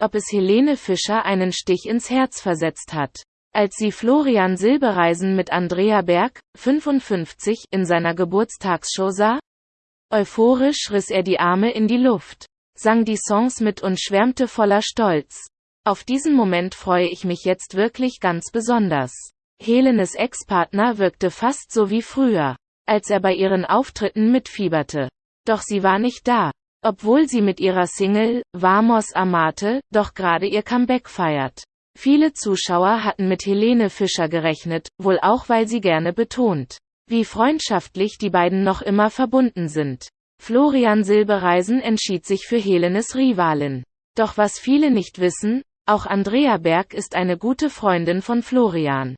ob es Helene Fischer einen Stich ins Herz versetzt hat. Als sie Florian Silbereisen mit Andrea Berg, 55, in seiner Geburtstagsshow sah, euphorisch riss er die Arme in die Luft, sang die Songs mit und schwärmte voller Stolz. Auf diesen Moment freue ich mich jetzt wirklich ganz besonders. Helenes Ex-Partner wirkte fast so wie früher, als er bei ihren Auftritten mitfieberte. Doch sie war nicht da, obwohl sie mit ihrer Single Vamos Amate doch gerade ihr Comeback feiert. Viele Zuschauer hatten mit Helene Fischer gerechnet, wohl auch weil sie gerne betont, wie freundschaftlich die beiden noch immer verbunden sind. Florian Silbereisen entschied sich für Helenes Rivalin. Doch was viele nicht wissen, auch Andrea Berg ist eine gute Freundin von Florian.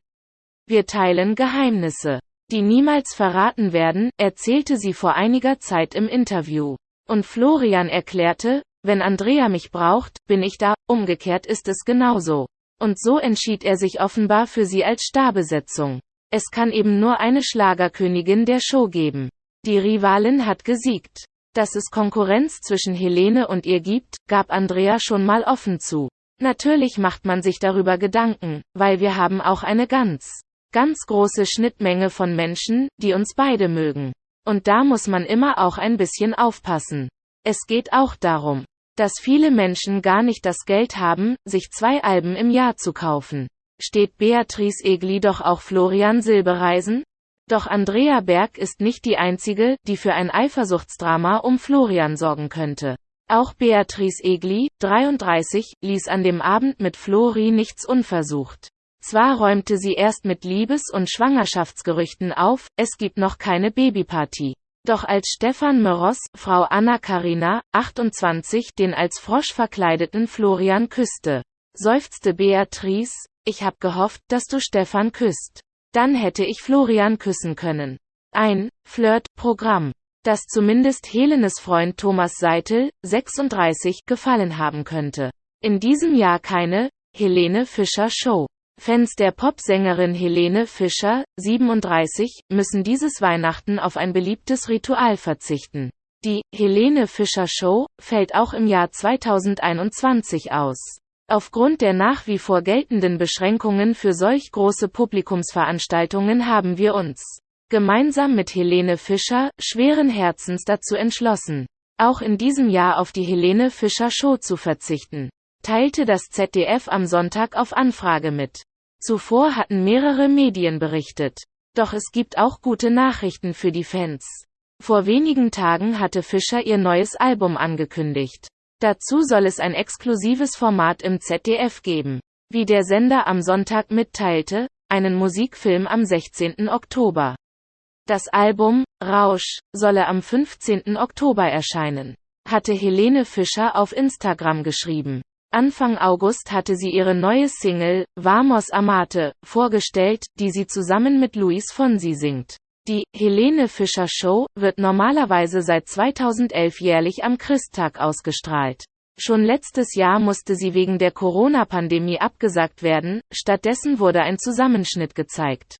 Wir teilen Geheimnisse, die niemals verraten werden, erzählte sie vor einiger Zeit im Interview. Und Florian erklärte, wenn Andrea mich braucht, bin ich da, umgekehrt ist es genauso. Und so entschied er sich offenbar für sie als Starbesetzung. Es kann eben nur eine Schlagerkönigin der Show geben. Die Rivalin hat gesiegt. Dass es Konkurrenz zwischen Helene und ihr gibt, gab Andrea schon mal offen zu. Natürlich macht man sich darüber Gedanken, weil wir haben auch eine ganz, ganz große Schnittmenge von Menschen, die uns beide mögen. Und da muss man immer auch ein bisschen aufpassen. Es geht auch darum, dass viele Menschen gar nicht das Geld haben, sich zwei Alben im Jahr zu kaufen. Steht Beatrice Egli doch auch Florian Silbereisen? Doch Andrea Berg ist nicht die einzige, die für ein Eifersuchtsdrama um Florian sorgen könnte. Auch Beatrice Egli, 33, ließ an dem Abend mit Flori nichts unversucht. Zwar räumte sie erst mit Liebes- und Schwangerschaftsgerüchten auf, es gibt noch keine Babyparty. Doch als Stefan Meros, Frau Anna Karina, 28, den als Frosch verkleideten Florian küsste, seufzte Beatrice, ich hab gehofft, dass du Stefan küsst. Dann hätte ich Florian küssen können. Ein Flirt-Programm, das zumindest Helenes Freund Thomas Seitel, 36, gefallen haben könnte. In diesem Jahr keine Helene Fischer Show. Fans der Popsängerin Helene Fischer, 37, müssen dieses Weihnachten auf ein beliebtes Ritual verzichten. Die Helene Fischer Show fällt auch im Jahr 2021 aus. Aufgrund der nach wie vor geltenden Beschränkungen für solch große Publikumsveranstaltungen haben wir uns gemeinsam mit Helene Fischer schweren Herzens dazu entschlossen, auch in diesem Jahr auf die Helene Fischer Show zu verzichten, teilte das ZDF am Sonntag auf Anfrage mit. Zuvor hatten mehrere Medien berichtet. Doch es gibt auch gute Nachrichten für die Fans. Vor wenigen Tagen hatte Fischer ihr neues Album angekündigt. Dazu soll es ein exklusives Format im ZDF geben. Wie der Sender am Sonntag mitteilte, einen Musikfilm am 16. Oktober. Das Album, Rausch, solle am 15. Oktober erscheinen, hatte Helene Fischer auf Instagram geschrieben. Anfang August hatte sie ihre neue Single, Vamos Amate, vorgestellt, die sie zusammen mit Luis Fonsi singt. Die Helene Fischer Show wird normalerweise seit 2011 jährlich am Christtag ausgestrahlt. Schon letztes Jahr musste sie wegen der Corona-Pandemie abgesagt werden, stattdessen wurde ein Zusammenschnitt gezeigt.